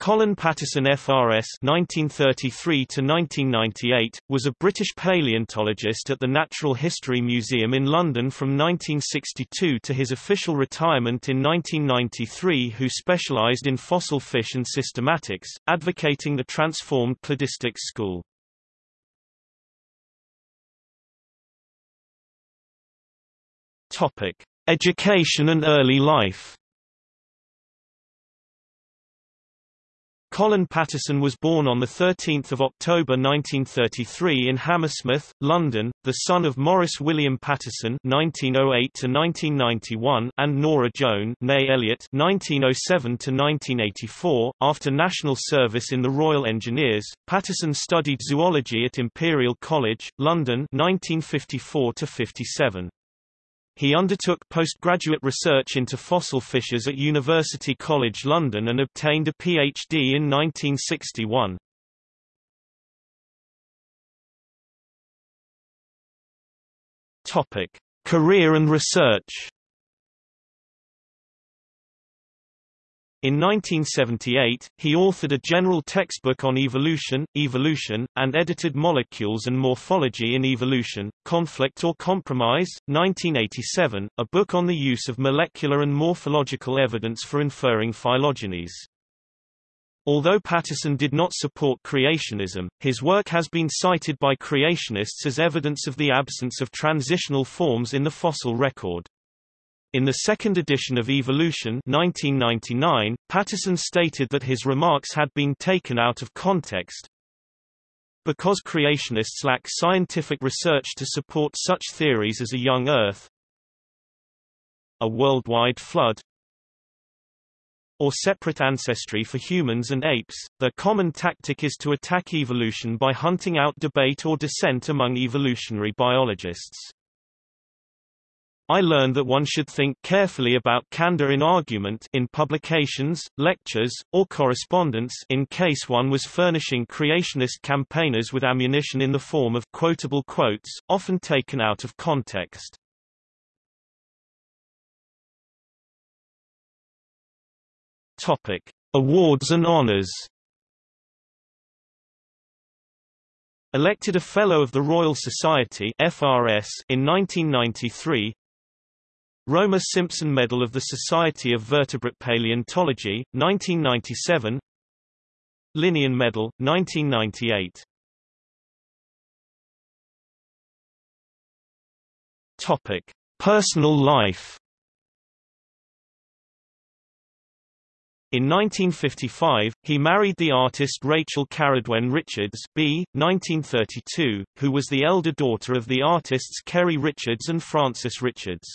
Colin Patterson FRS (1933–1998) was a British paleontologist at the Natural History Museum in London from 1962 to his official retirement in 1993, who specialised in fossil fish and systematics, advocating the transformed cladistic school. Topic: Education and early life. Colin Patterson was born on 13 October 1933 in Hammersmith, London, the son of Morris William Patterson (1908–1991) and Nora Joan (née Elliott) (1907–1984). After national service in the Royal Engineers, Patterson studied zoology at Imperial College, London (1954 57). He undertook postgraduate research into fossil fishes at University College London and obtained a PhD in 1961. Topic: Career and research. In 1978, he authored a general textbook on evolution, evolution, and edited Molecules and Morphology in Evolution, Conflict or Compromise, 1987, a book on the use of molecular and morphological evidence for inferring phylogenies. Although Patterson did not support creationism, his work has been cited by creationists as evidence of the absence of transitional forms in the fossil record. In the second edition of Evolution 1999, Patterson stated that his remarks had been taken out of context. Because creationists lack scientific research to support such theories as a young Earth, a worldwide flood, or separate ancestry for humans and apes, their common tactic is to attack evolution by hunting out debate or dissent among evolutionary biologists. I learned that one should think carefully about candor in argument in publications, lectures, or correspondence in case one was furnishing creationist campaigners with ammunition in the form of quotable quotes, often taken out of context. Topic: Awards and honors. Elected a Fellow of the Royal Society FRS in 1993, Romer Simpson Medal of the Society of Vertebrate Paleontology, 1997 Linnean Medal, 1998 Topic. Personal life In 1955, he married the artist Rachel Caradwen Richards B. 1932, who was the elder daughter of the artists Ceri Richards and Frances Richards.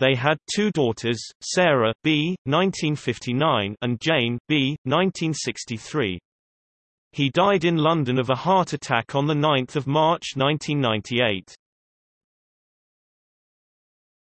They had two daughters, Sarah B. 1959 and Jane B. 1963. He died in London of a heart attack on 9 March 1998.